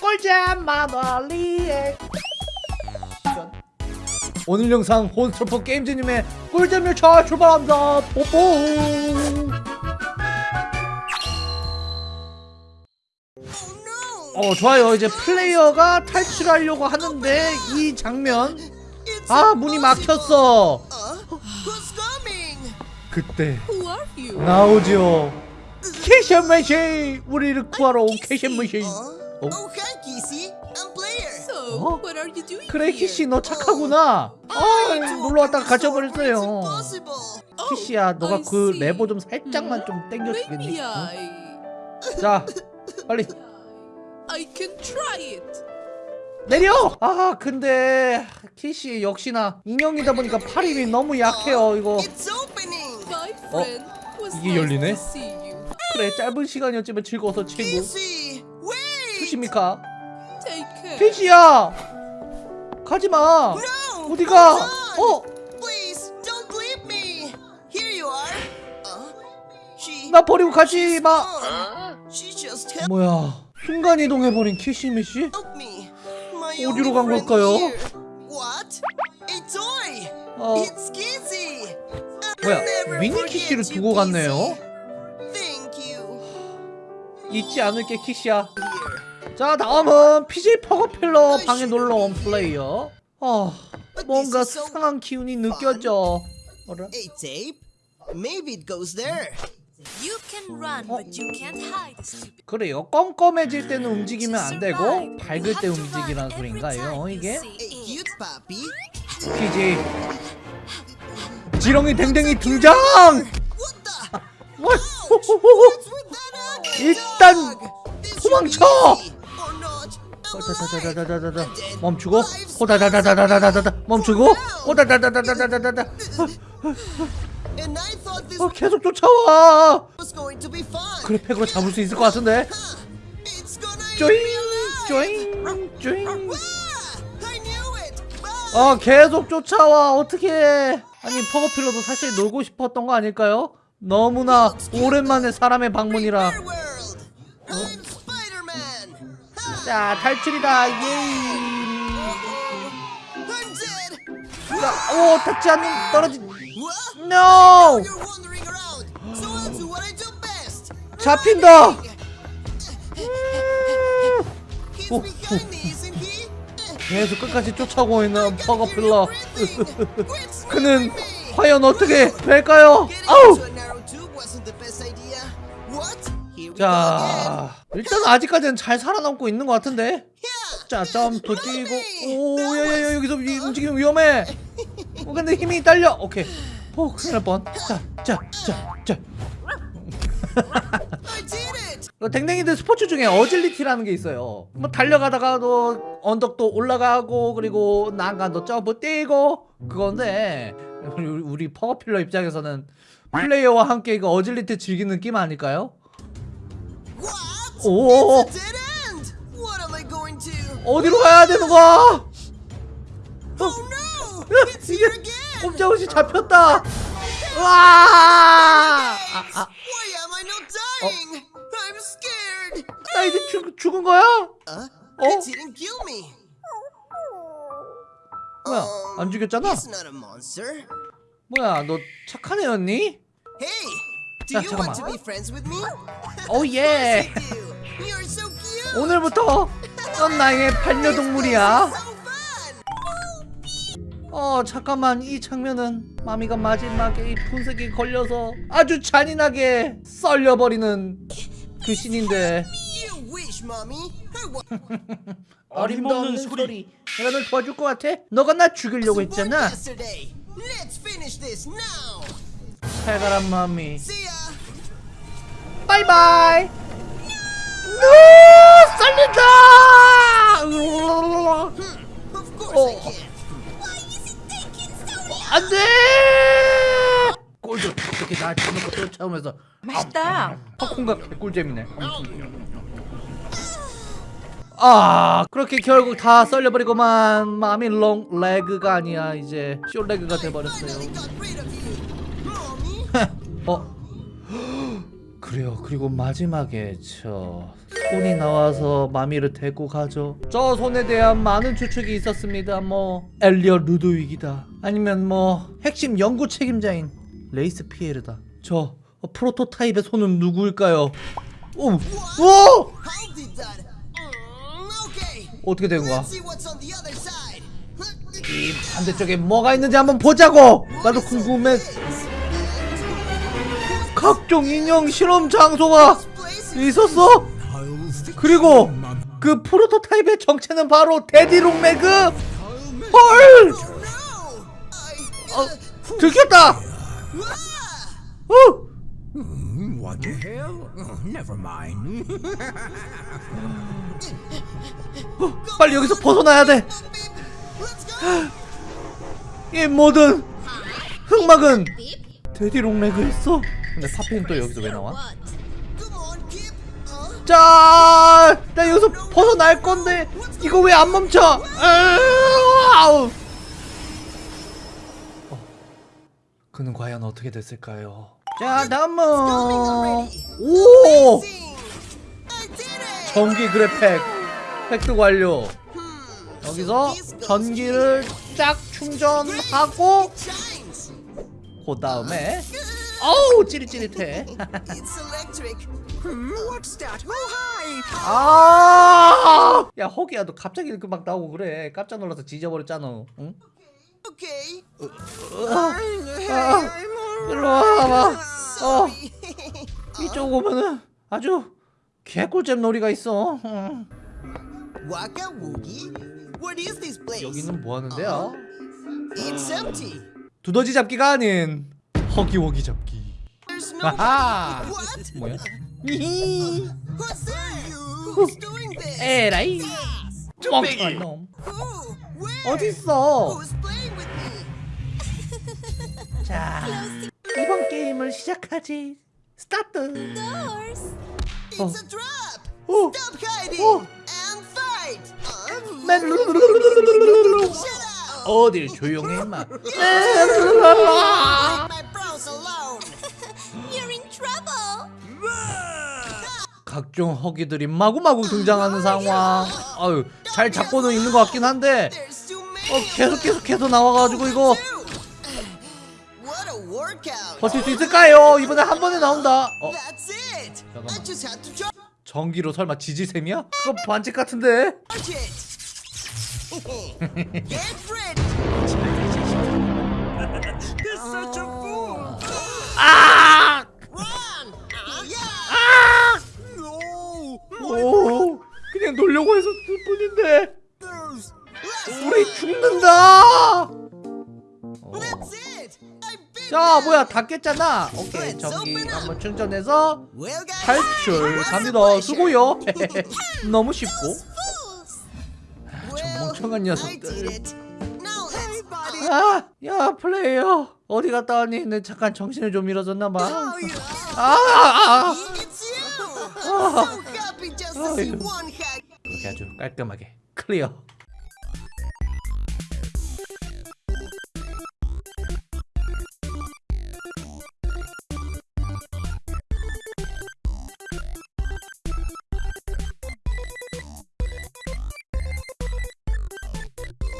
꿀잼 리액 오늘 영상 혼스터퍼 게임즈님의 꿀잼 열차 출발합니다 뽀뽀 어 좋아요 이제 플레이어가 탈출하려고 하는데 이 장면 아 문이 막혔어? 그때? 나오죠 키씨 미씨 우리를 구하러 온 키씨 미씨? 어? Oh, hi, Kissy. I'm Player. So, 어? what are you doing 그래 here? 키씨 너 착하구나 아 놀러 왔다가 갇혀버렸어요. 키씨야 너가 그. 레버 좀 살짝만 좀? 어? I... 자 빨리 I can try it. 내려! 아 근데 키씨 역시나 인형이다 보니까 팔 힘이 너무 약해요 이거 어? 이게 열리네? 그래 짧은 시간이었지만 즐거워서 친구 계십니까? 테이크. 피지야 가지마. 어디가? 어? 나 버리고 가지 마. 어? 뭐야? 순간 이동해버린 키시미씨? 어디로 간 걸까요? 어. 뭐야 미니키시를 두고 갔네요 잊지 않을게 키시야 자 다음은 PJ 퍼거필러 방에 놀러온 플레이어 아 뭔가 수상한 기운이 느껴져 어라? A tape? Maybe it goes there. You can run, 어? but you can't hide, stupid. 그래요 껌껌해질 때는 움직이면 안 되고. 밝을 때 움직이라는 소린가요 이게? PJ 지렁이 댕댕이 등장! 일단 도망쳐! 호다다다다다다다 멈추고 호다다다다다다다다 멈추고 호다다다다다다다다 어, 계속 쫓아와. 그래 팩으로 잡을 수 있을 것 같은데 쪼잉. 쪼잉 쪼잉 Ah. 어 계속 쫓아와 어떻게 아니 퍼거필러도 사실 놀고 싶었던 거 아닐까요? 너무나 오랜만에 사람의 방문이라 자 탈출이다. 예이. 자, 오 닿지 않는 떨어지 NO! 잡힌다. 계속 끝까지 쫓아오고 있는 버거필러. 그는 과연 어떻게 될까요? 아우! 자... 일단 아직까지는 잘 살아남고 있는 것 같은데. 자 점프 뛰고 오야야야 여기서 이 움직이면 위험해 어 근데 힘이 딸려 오케이 오 큰일 날뻔자자자자. 어, 댕댕이들 스포츠 중에 어질리티라는 게 있어요 뭐 달려가다가도 언덕도 올라가고 그리고 난간도 점프 뛰고 그건데 우리, 우리 퍼거필러 입장에서는 플레이어와 함께 이거 어질리티 즐기는 느낌 아닐까요? 오. 어디로 가야 되는 거야? 어? 이게 꼼짝없이 잡혔다. 와! 아, 아. 어? 나 이제 죽, 죽은 거야? 어? 어? 뭐야? 안 죽였잖아. 뭐야? 너 착한 애였니? 야, 잠깐만. Oh. 오늘부터 넌 나의 반려동물이야. 어 잠깐만 이 장면은 마미가 마지막에 이 분쇄기에 걸려서 아주 잔인하게 썰려버리는 그 want 어림없는 소리. 내가 널 도와줄 것 같아? 너가 나 죽이려고 했잖아. 가라 마미. 바이바이. 노 살린다. Oh. can. 안돼. 꼴도 이렇게 날 쳐놓고 쫓아오면서 맛있다. 팝콘과 꿀잼이네. 아 그렇게 결국 다 썰려버리고만 마음이 롱 레그가 아니야 이제 쇼 레그가 돼버렸어요. 어 그래요. 그리고 마지막에 저 손이 나와서 마미를 데리고 가죠. 저 손에 대한 많은 추측이 있었습니다. 뭐 엘리어 루드윅이다. 아니면 뭐 핵심 연구 책임자인 레이스 피에르다. 저 어, 프로토타입의 손은 누구일까요? 오, 오. 어떻게 된 거야? 이 반대쪽에 뭐가 있는지 한번 보자고. 나도 궁금해. 각종 인형 실험 장소가 있었어. 그리고 그 프로토타입의 정체는 바로 데디롱 매그. 헐. 어, 들켰다. 어, mind. 빨리 여기서 벗어나야 돼. 이 모든 흑막은 데디롱 매그였어. 근데 파피는 또 여기서 왜 나와? 자, 나 여기서 벗어날 건데 이거 왜 안 멈춰? 아우. 어, 그는 과연 어떻게 됐을까요? 자, 다음은 오 did it. 전기 그래팩 획득 완료. 여기서 전기를 쫙 충전하고. 그 다음에 어우 찌릿찌릿해. Oh! 아! 야 허기야 너 갑자기 이렇게 막 나오고 그래 깜짝 놀라서 지져버렸잖아 응? Okay. 아, 일로 와봐 어. 이쪽 오면은 아주 개꿀잼 놀이가 있어 응. 여기는 뭐 하는데요? It's empty. 두더지 잡기가 아닌 허기워기 잡기 There's no. 아하 What? 뭐야? 히히 Who's doing this? 에라이 Who? Where? Who's playing with me? 자 이번 게임을 시작하지 스타트 Doors. It's a trap. 오. Stop hiding 오. and fight. Uh, 맨. 어딜 임마 각종 허기들이 마구마구 등장하는 상황. 아유, 잘 잡고는 있는 것 같긴 한데, 어, many. 계속 계속해서 나와가지고 이거. 버틸 수 있을까요? 이번에 한 번에 나온다. 어, 잠깐만. 전기로 설마 지지샘이야? 그거 반칙 같은데. 그냥 놀려고 했을 뿐인데. There's 우리 죽는다. 어. 자. 뭐야, 다 깼잖아. 오케이, 전기 한번 충전해서 탈출 갑니다. 수고요. 너무 쉽고. Well, 멍청한 녀석들. 아, 야 플레이어 어디 갔다 왔니? 내 잠깐 정신을 좀 잃어졌나 봐. Oh, yeah. 아, 아, 아. To see 아 이렇게 아주 깔끔하게 클리어.